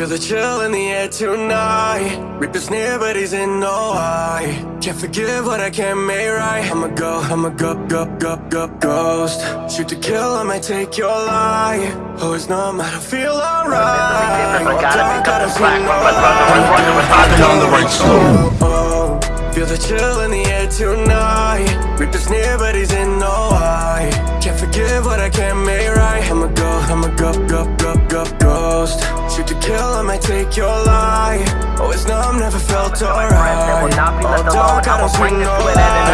Feel the chill in the air tonight. Reaper's near but he's in no high. Can't forgive what I can't make right. I'ma go, I'ma go, go, go, go, ghost. Shoot to kill, I might take your life. Oh, Always numb, I don't feel alright. I gotta pick up the slack, no run, run, run, run, run, run, I've been on the right slope. Oh, feel the chill in the air tonight. Reaper's near but he's in no high. Can't forgive what I can't make right. I'ma go, I'ma go, go, go, go, ghost take your life Always numb, never felt alright There will not be left Oh, dark, I don't this no to an end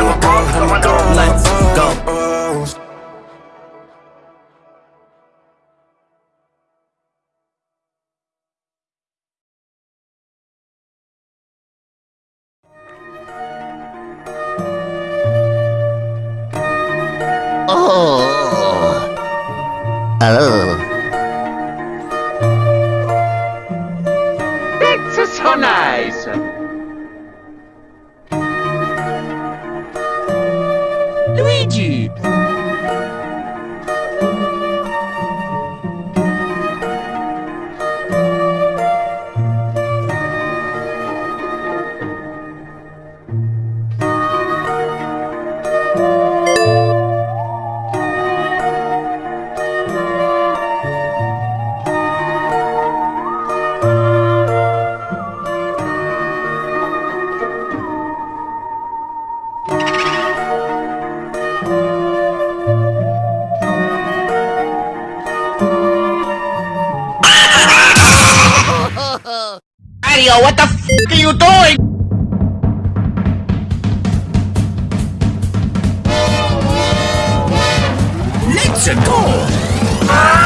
nice. Mario, what the f are you doing? Let's go! It's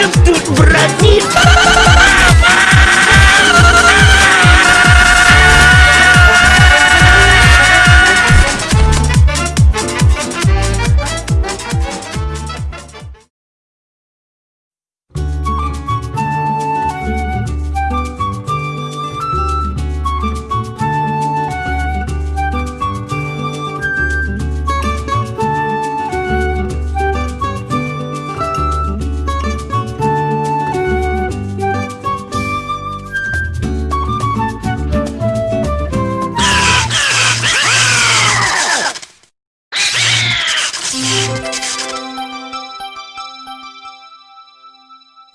Welcome to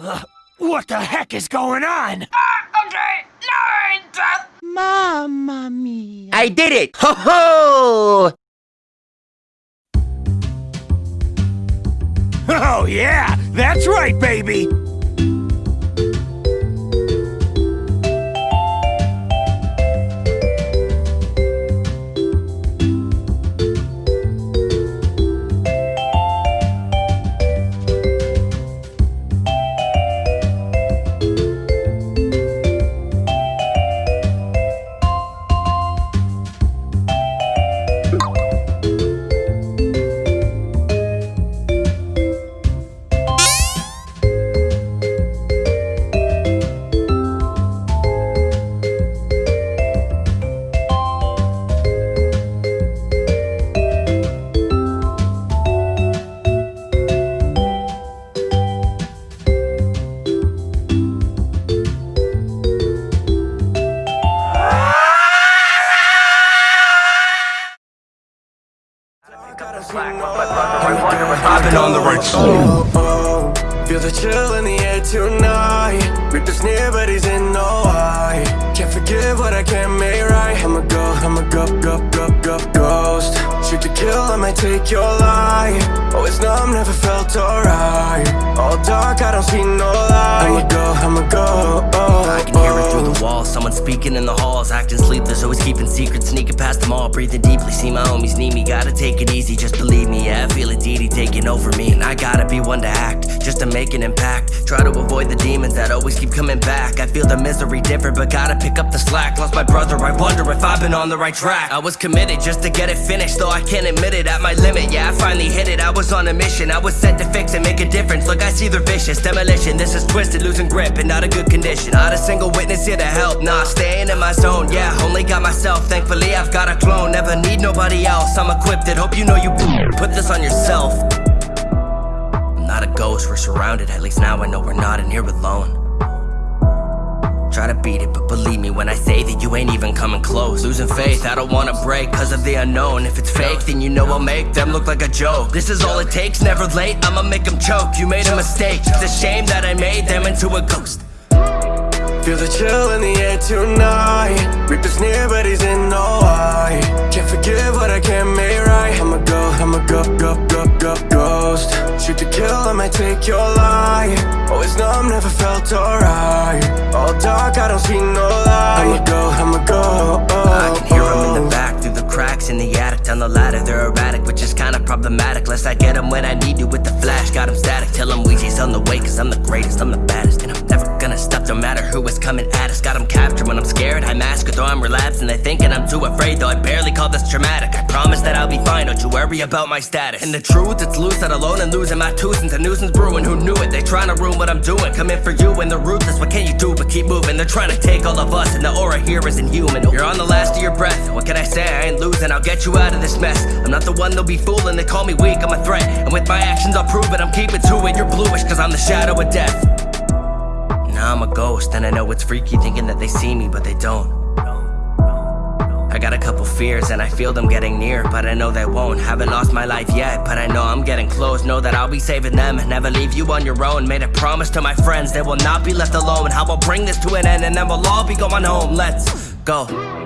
Brazil! What the heck is going on? Okay, Mamma mia. I did it! Ho ho! Oh, yeah! That's right, baby! I've been on the right oh, slope. Oh, feel the chill in the air tonight. Reaper's near but he's in no high Can't forgive what I can't make right. I'ma go, I'ma go, go, go, go, ghost. Shoot to kill, I might take your life. Oh, Always numb, never felt alright. All dark, I don't see no light. I'ma go, I'ma go, Speaking in the halls, acting sleepless, always keeping secrets, sneaking past them all, breathing deeply. See my homies need me, gotta take it easy, just believe me. Yeah, I feel it deity taking over me. And I gotta be one to act, just to make an impact. Try to avoid the demons that always keep coming back. I feel the misery different, but gotta pick up the slack. Lost my brother, I wonder if I've been on the right track. I was committed just to get it finished, though I can't admit it at my limit. Yeah, I finally hit it. I was on a mission, I was set to fix and make a difference. Look, I see they're vicious. Demolition, this is twisted, losing grip and not a good condition. Not a single witness here to help, nah, staying in my zone. Yeah, only got myself. Thankfully, I've got a clone. Never need nobody else. I'm equipped, it. hope you know you put this on yourself. I'm not a ghost, we're surrounded. At least now I know we're not in here alone. Try to beat it, but believe me when I say that you ain't even coming close. Losing faith, I don't wanna break cause of the unknown. If it's fake, then you know I'll make them look like a joke. This is all it takes, never late, I'ma make them choke. You made a mistake, it's a shame that I made them into a ghost. Feel the chill in the air tonight. Reapers near but he's in no eye. Can't forgive what I can't make right. I'ma go, I'ma go, go, go, go, ghost. Shoot to kill, I might take your life. Oh, Always numb, never felt alright. All dark, I don't see no light. I'ma go, I'ma go oh, I can hear them in the oh. back, through the cracks in the attic. Down the ladder, they're erratic, which is kinda problematic. Lest I get them when I need to with the flash. Got them static, tell them Weezy's on the way Cause I'm the greatest, I'm the baddest And I'm never stop, no matter who is coming at us. Got them captured when I'm scared, I mask it though I'm relapsing They thinking I'm too afraid, though. I barely call this traumatic. I promise that I'll be fine, don't you worry about my status. And the truth, it's loose, that alone. And losing my tooth Since a nuisance brewing, who knew it? They trying to ruin what I'm doing. Come in for you and they're ruthless, what can you do but keep moving? They're trying to take all of us and the aura here isn't human. You're on the last of your breath, what can I say? I ain't losing, I'll get you out of this mess. I'm not the one they'll be fooling, they call me weak, I'm a threat. And with my actions I'll prove it, I'm keeping to it. You're bluish cause I'm the shadow of death now I'm a ghost, and I know it's freaky thinking that they see me, but they don't. I got a couple fears, and I feel them getting near, but I know they won't. Haven't lost my life yet, but I know I'm getting close. Know that I'll be saving them, never leave you on your own. Made a promise to my friends, they will not be left alone. How I'll bring this to an end, and then we'll all be going home. Let's go.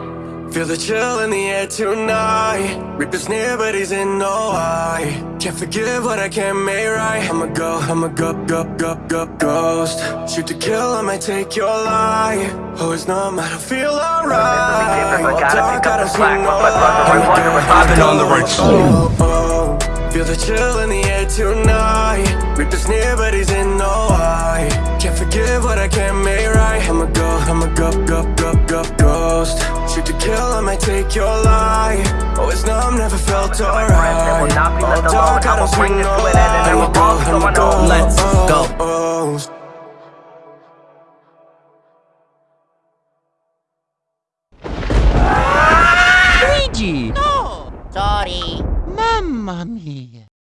Feel the chill in the air tonight. Reaper's near but he's in no eye Can't forgive what I can't make right. I'ma go, I'ma go, go, go, go, ghost. Shoot to kill, I might take your life. Oh, it's numb, I don't feel alright. All dark, I don't see no light. I've been on the right oh, oh, oh. Feel the chill in the air tonight. Reaper's near but he's in take your life Oh, it's numb, never felt alright All dark, I don't see no light I'ma go, I'ma go, Let's go. oh, Luigi! Sorry. Mamma mia.